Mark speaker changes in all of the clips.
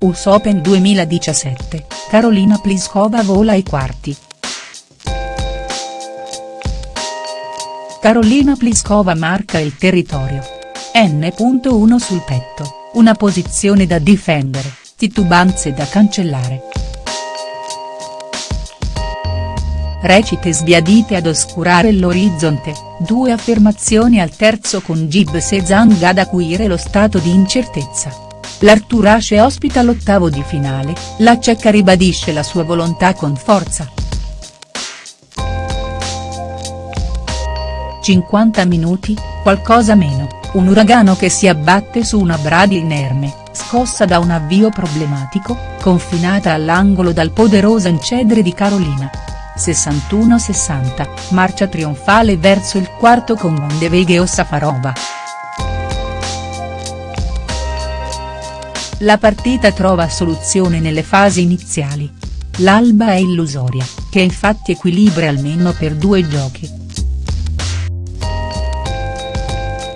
Speaker 1: US Open 2017, Karolina Pliskova vola ai quarti. Karolina Pliskova marca il territorio. N.1 sul petto, una posizione da difendere, titubanze da cancellare. Recite sbiadite ad oscurare l'orizzonte, due affermazioni al terzo con Gib Sezang ad acuire lo stato di incertezza. L'Arturace ospita l'ottavo di finale, la ceca ribadisce la sua volontà con forza. 50 minuti, qualcosa meno, un uragano che si abbatte su una Brady inerme, scossa da un avvio problematico, confinata all'angolo dal poderoso incedere di Carolina. 61-60, marcia trionfale verso il quarto con Van de Veghe o Safarova. La partita trova soluzione nelle fasi iniziali. L'Alba è illusoria, che infatti equilibra almeno per due giochi.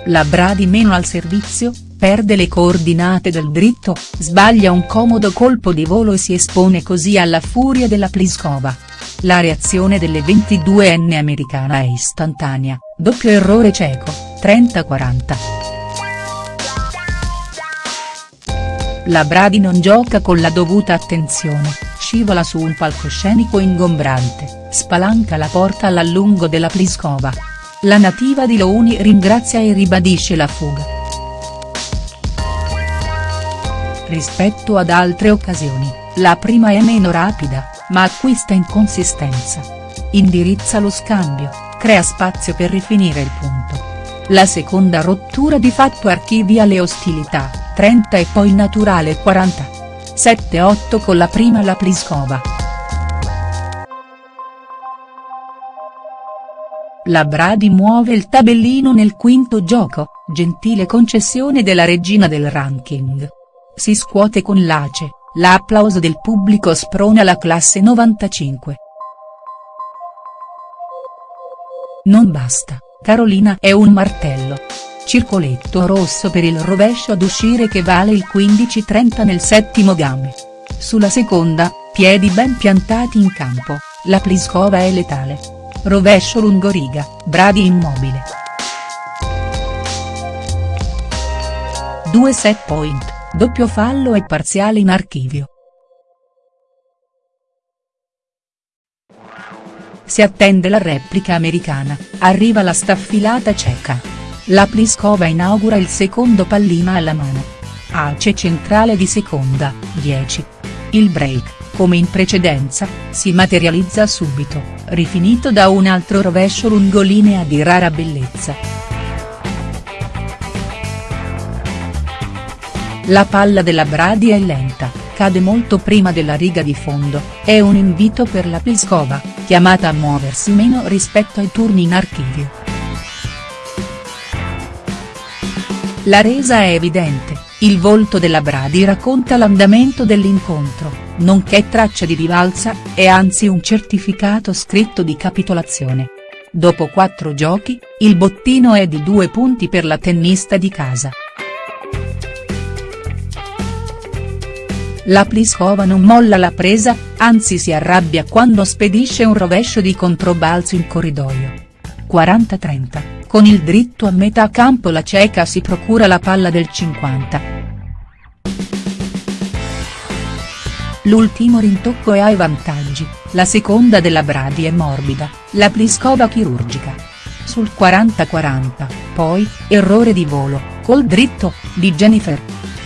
Speaker 1: La Bradi meno al servizio, perde le coordinate del dritto, sbaglia un comodo colpo di volo e si espone così alla furia della Pliskova. La reazione delle 22enne americana è istantanea, doppio errore cieco, 30-40. La Bradi non gioca con la dovuta attenzione, scivola su un palcoscenico ingombrante, spalanca la porta all'allungo della Pliskova. La nativa di Louni ringrazia e ribadisce la fuga. Rispetto ad altre occasioni, la prima è meno rapida, ma acquista in consistenza. Indirizza lo scambio, crea spazio per rifinire il punto. La seconda rottura di fatto archivia le ostilità 30 e poi naturale 40. 7-8 con la prima la Pliskova. La Bradi muove il tabellino nel quinto gioco, gentile concessione della regina del ranking. Si scuote con l'ace, l'applauso del pubblico sprona la classe 95. Non basta, Carolina è un martello. Circoletto rosso per il rovescio ad uscire che vale il 15-30 nel settimo game. Sulla seconda, piedi ben piantati in campo, la Pliskova è letale. Rovescio lungoriga, Bradi immobile. 2 set point, doppio fallo e parziale in archivio. Si attende la replica americana, arriva la staffilata ceca. La Pliskova inaugura il secondo pallina alla mano. Ace centrale di seconda, 10. Il break, come in precedenza, si materializza subito, rifinito da un altro rovescio lungolinea di rara bellezza. La palla della Bradi è lenta, cade molto prima della riga di fondo, è un invito per la Pliskova, chiamata a muoversi meno rispetto ai turni in archivio. La resa è evidente, il volto della Bradi racconta l'andamento dell'incontro, nonché traccia di rivalsa, e anzi un certificato scritto di capitolazione. Dopo quattro giochi, il bottino è di due punti per la tennista di casa. La Pliskova non molla la presa, anzi si arrabbia quando spedisce un rovescio di controbalzo in corridoio. 40-30. Con il dritto a metà campo la ceca si procura la palla del 50. L'ultimo rintocco è ai vantaggi, la seconda della Bradi è morbida, la Pliskova chirurgica. Sul 40-40, poi, errore di volo, col dritto, di Jennifer.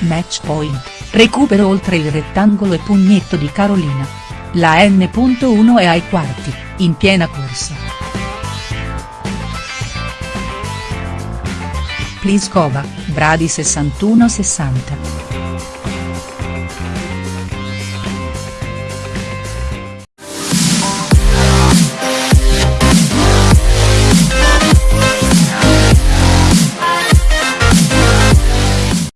Speaker 1: Match point, recupero oltre il rettangolo e pugnetto di Carolina. La N.1 è ai quarti, in piena corsa. Pliskova, Bradi 61-60.